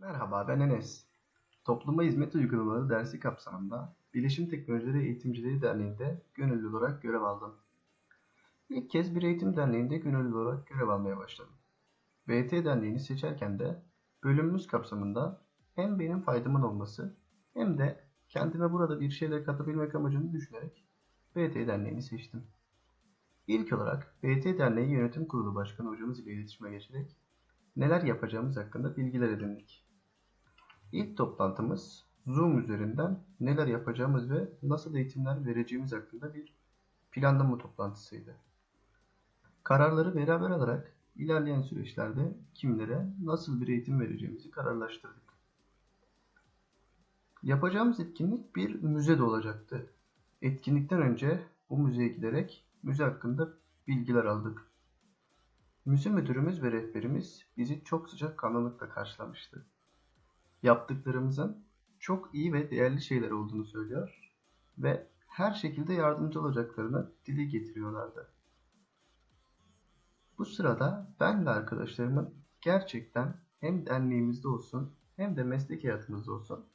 Merhaba ben Enes. Topluma hizmet uygulamaları dersi kapsamında Bilişim Teknolojileri Eğitimcileri Derneği'nde gönüllü olarak görev aldım. İlk kez bir eğitim derneğinde gönüllü olarak görev almaya başladım. VT Derneği'ni seçerken de bölümümüz kapsamında hem benim faydamın olması hem de kendime burada bir şeyler katabilmek amacını düşünerek VT Derneği'ni seçtim. İlk olarak VT Derneği Yönetim Kurulu Başkanı hocamız ile iletişime geçerek neler yapacağımız hakkında bilgiler edindik. İlk toplantımız Zoom üzerinden neler yapacağımız ve nasıl eğitimler vereceğimiz hakkında bir planlama toplantısıydı. Kararları beraber alarak ilerleyen süreçlerde kimlere nasıl bir eğitim vereceğimizi kararlaştırdık. Yapacağımız etkinlik bir müze de olacaktı. Etkinlikten önce bu müzeye giderek müze hakkında bilgiler aldık. Müze müdürümüz ve rehberimiz bizi çok sıcak kanlılıkla karşılamıştı. Yaptıklarımızın çok iyi ve değerli şeyler olduğunu söylüyor ve her şekilde yardımcı olacaklarını dile getiriyorlardı. Bu sırada ben ve arkadaşlarımın gerçekten hem derneğimizde olsun hem de meslek hayatımızda olsun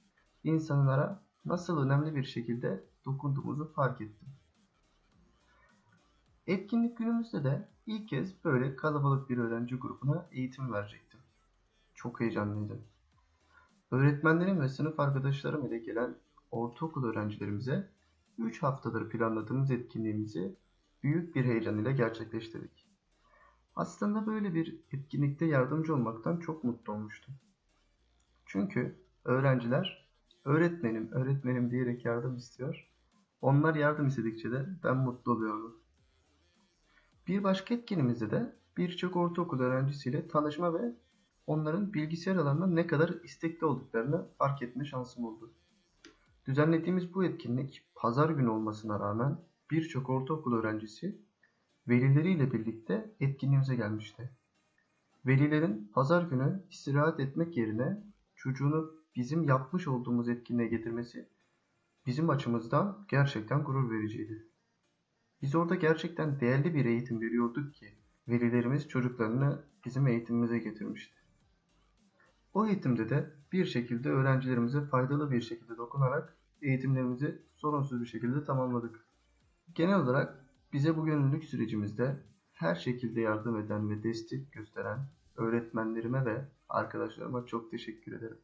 insanlara nasıl önemli bir şekilde dokunduğumuzu fark ettim. Etkinlik günümüzde de ilk kez böyle kalabalık bir öğrenci grubuna eğitim verecektim. Çok heyecanlıydım. Öğretmenlerim ve sınıf arkadaşlarım ile gelen ortaokul öğrencilerimize 3 haftadır planladığımız etkinliğimizi büyük bir heyecan ile gerçekleştirdik. Aslında böyle bir etkinlikte yardımcı olmaktan çok mutlu olmuştum. Çünkü öğrenciler öğretmenim, öğretmenim diyerek yardım istiyor. Onlar yardım istedikçe de ben mutlu oluyordum. Bir başka etkinliğimizde de birçok ortaokul öğrencisiyle tanışma ve onların bilgisayar alanında ne kadar istekli olduklarını fark etme şansım oldu. Düzenlediğimiz bu etkinlik pazar günü olmasına rağmen birçok ortaokul öğrencisi velileriyle birlikte etkinliğimize gelmişti. Velilerin pazar günü istirahat etmek yerine çocuğunu bizim yapmış olduğumuz etkinliğe getirmesi bizim açımızdan gerçekten gurur vericiydi. Biz orada gerçekten değerli bir eğitim veriyorduk ki velilerimiz çocuklarını bizim eğitimimize getirmişti. O eğitimde de bir şekilde öğrencilerimize faydalı bir şekilde dokunarak eğitimlerimizi sorunsuz bir şekilde tamamladık. Genel olarak bize bu gönüllülük sürecimizde her şekilde yardım eden ve destek gösteren öğretmenlerime ve arkadaşlarıma çok teşekkür ederim.